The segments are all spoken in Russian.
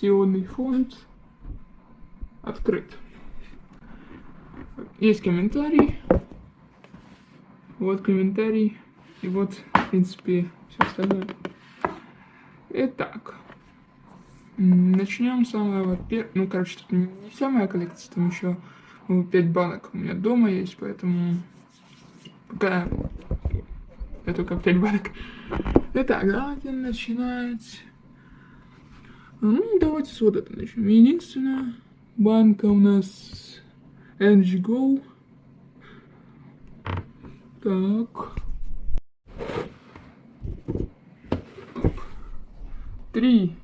Пенсионный фонд открыт. Есть комментарий. Вот комментарий. И вот, в принципе, все остальное. Итак. Начнем с самого первого. Ну, короче, тут не вся моя коллекция, там еще 5 банок у меня дома есть, поэтому пока я только 5 банок. Итак, давайте начинать. Ну, давайте с вот этого начнем. Единственная банка у нас Energy Go. Так. Три.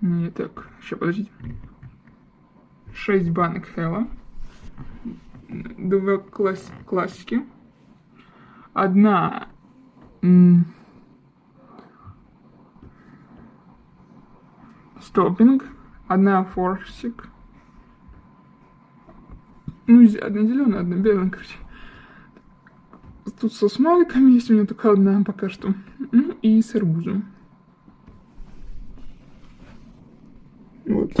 Не так. Сейчас, подождите. Шесть банок Хэлла. Два класс классики. Одна стопинг, одна форсик, ну, одна зеленая, одна белая, короче. Тут со смайликами есть у меня только одна пока что. Ну, и с арбузом. Вот.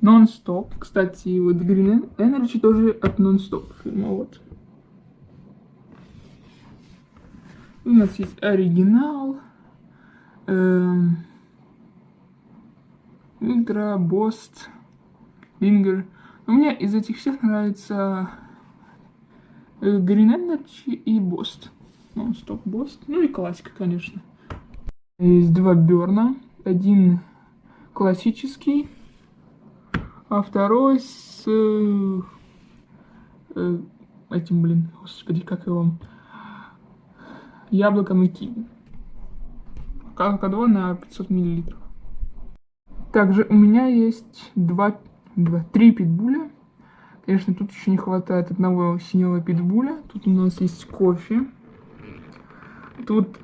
Non-Stop. Кстати, вот Green Energy тоже от Non-Stop фильма, вот. У нас есть оригинал. Эм, Ультра, Бост, Лингер. Мне из этих всех нравится э, Green Energy и Бост. Ну, стоп, Бост. Ну и классика, конечно. Есть два Берна. Один классический, а второй с э, э, этим, блин, господи, как его, яблоком и киви. Кака-2 на 500 миллилитров. Также у меня есть два, два, три питбуля. Конечно, тут еще не хватает одного синего питбуля. Тут у нас есть кофе. Тут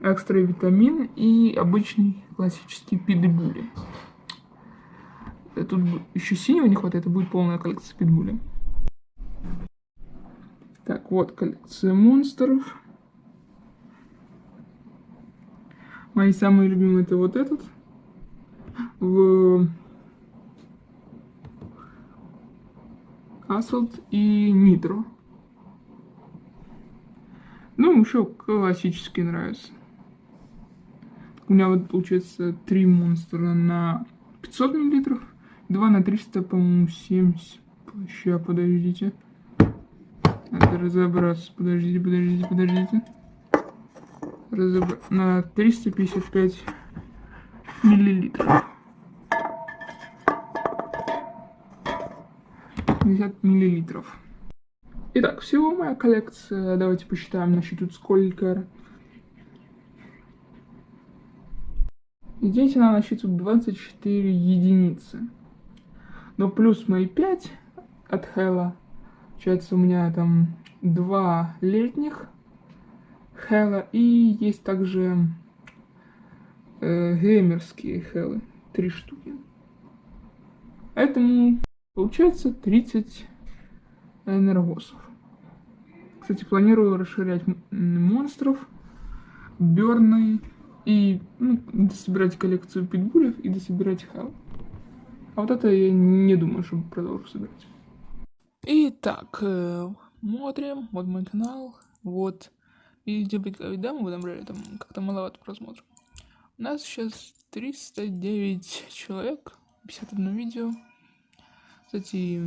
экстра витамин и обычный классический питбули. Тут еще синего не хватает, это будет полная коллекция питбуля. Так, вот коллекция монстров. Мои самые любимые это вот этот в Assault и Nitro. Ну, еще классические нравятся. У меня вот получается три монстра на 500 миллилитров, два на 300, по-моему, 70. Сейчас, подождите. Надо разобраться. Подождите, подождите, подождите. Разобр... На 355 миллилитров. 50 миллилитров. Итак, всего моя коллекция, давайте посчитаем, насчет тут сколько. здесь она насчитывает 24 единицы. Но плюс мои 5 от Хэлла, получается у меня там два летних Хэлла и есть также э, геймерские Хэллы, три штуки. Поэтому Получается 30 энергосов. Кстати, планирую расширять монстров, берны и ну, дособирать коллекцию питбулев и дособирать хал. А вот это я не думаю, что продолжу собирать. Итак, э, смотрим. Вот мой канал. Вот. Видео когда мы набрали там как-то маловато просмотров. У нас сейчас 309 человек, 51 видео. Кстати,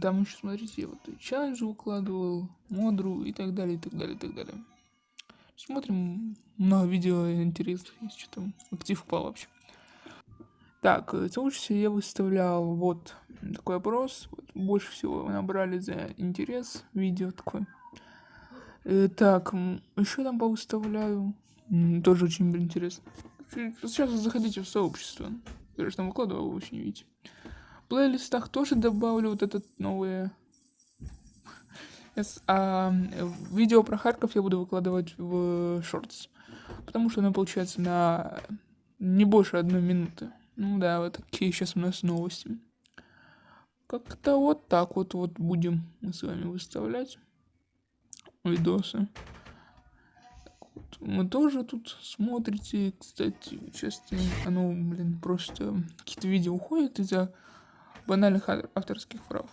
там еще, смотрите, вот челлендж выкладывал, модру и так далее, и так далее, и так далее. Смотрим, много видео интересных есть, что там, актив упал вообще. Так, э, лучше всего я выставлял вот такой опрос. Вот, больше всего набрали за интерес видео такой. Э, так, еще там повыставляю. Тоже очень интересно. Сейчас заходите в сообщество. Я же там выкладывал, вы еще не видите плейлистах тоже добавлю вот этот новые... А видео про Харьков я буду выкладывать в шортс. Потому что оно получается на не больше одной минуты. Ну да, вот такие сейчас у нас новости. Как-то вот так вот, вот будем мы с вами выставлять видосы. Вот. Вы тоже тут смотрите, кстати, часто оно, блин, просто какие-то видео уходят из-за банальных авторских прав.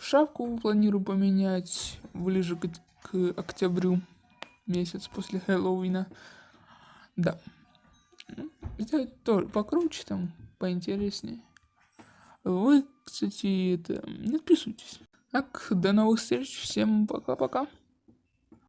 Шапку планирую поменять ближе к, к октябрю, месяц после Хэллоуина. Да. Сделать тоже покруче там, поинтереснее. Вы, кстати, это, не отписывайтесь. Так, до новых встреч, всем пока-пока.